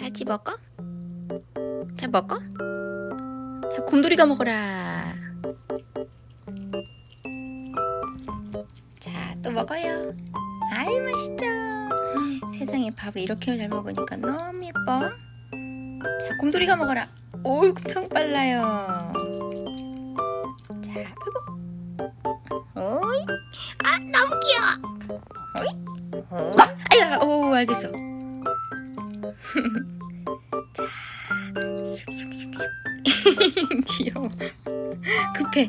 자지 먹어? 자 먹어? 자 곰돌이가 먹어라. 자 또 먹어요. 아이 맛있죠? 세상에 밥을 이렇게 잘 먹으니까 너무 예뻐. 자 곰돌이가 먹어라. 오 엄청 빨라요. 자 아이고. 오이? 아 너무 귀여워. 오이? 오 아야 오 알겠어 귀여워. 급해.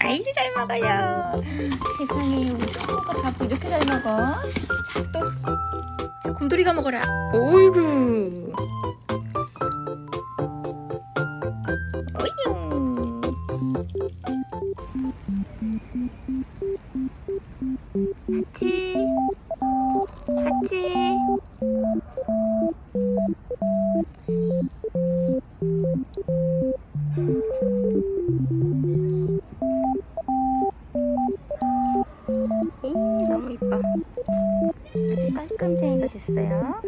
아이고 잘 먹어요. 세상에 우리 친구가 밥을 이렇게 잘 먹어? 자또. 곰돌이가 먹어라. 오이구 깔끔쟁이가 됐어요.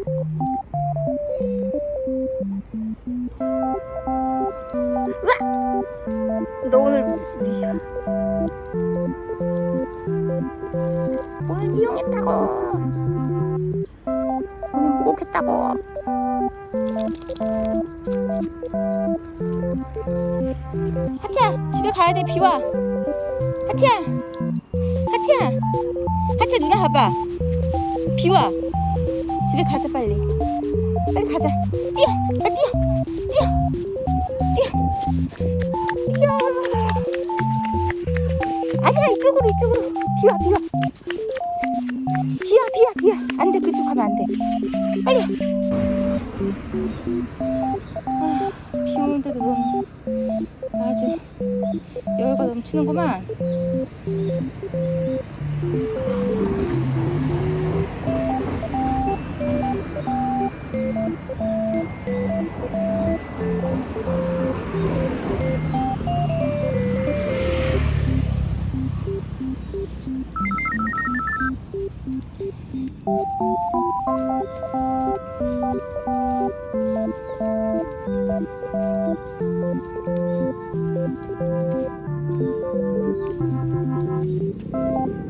우와! 너 오늘 미야. 오늘 미용했다고. 오늘 목욕했다고. 하치야, 집에 가야 돼. 비와. 하치야. 하치야 하치야 누나 봐봐 비와. 집에 가자 빨리. 빨리 가자. 뛰어. 빨리 뛰어. 뛰어. 뛰어. 뛰어. 아니야 이쪽으로 이쪽으로. 비와 비와. 비와 비와 비와. 안돼 그쪽 가면 안돼. 빨리. 아, 비 오는데도 너무 아주 여유가 넘치는구만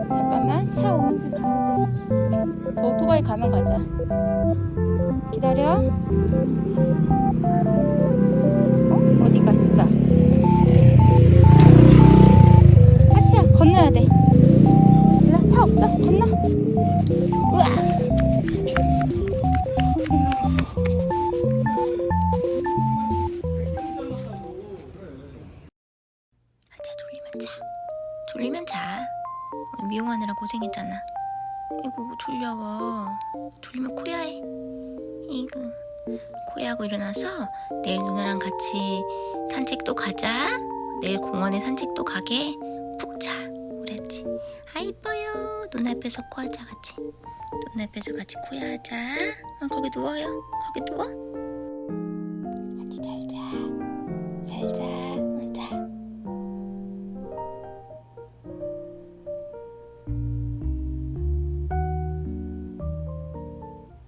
잠깐만 차 오는지 가야 돼저 오토바이 가면 가자. 기다려 자 미용하느라 고생했잖아. 이거 졸려워. 졸리면 코야해. 이거 코야하고 일어나서 내일 누나랑 같이 산책도 가자. 내일 공원에 산책도 가게. 푹 자. 그랬지. 아 이뻐요. 누나 앞에서 코하자 같이. 누나 앞에서 같이 코야하자. 어, 거기 누워요. 거기 누워.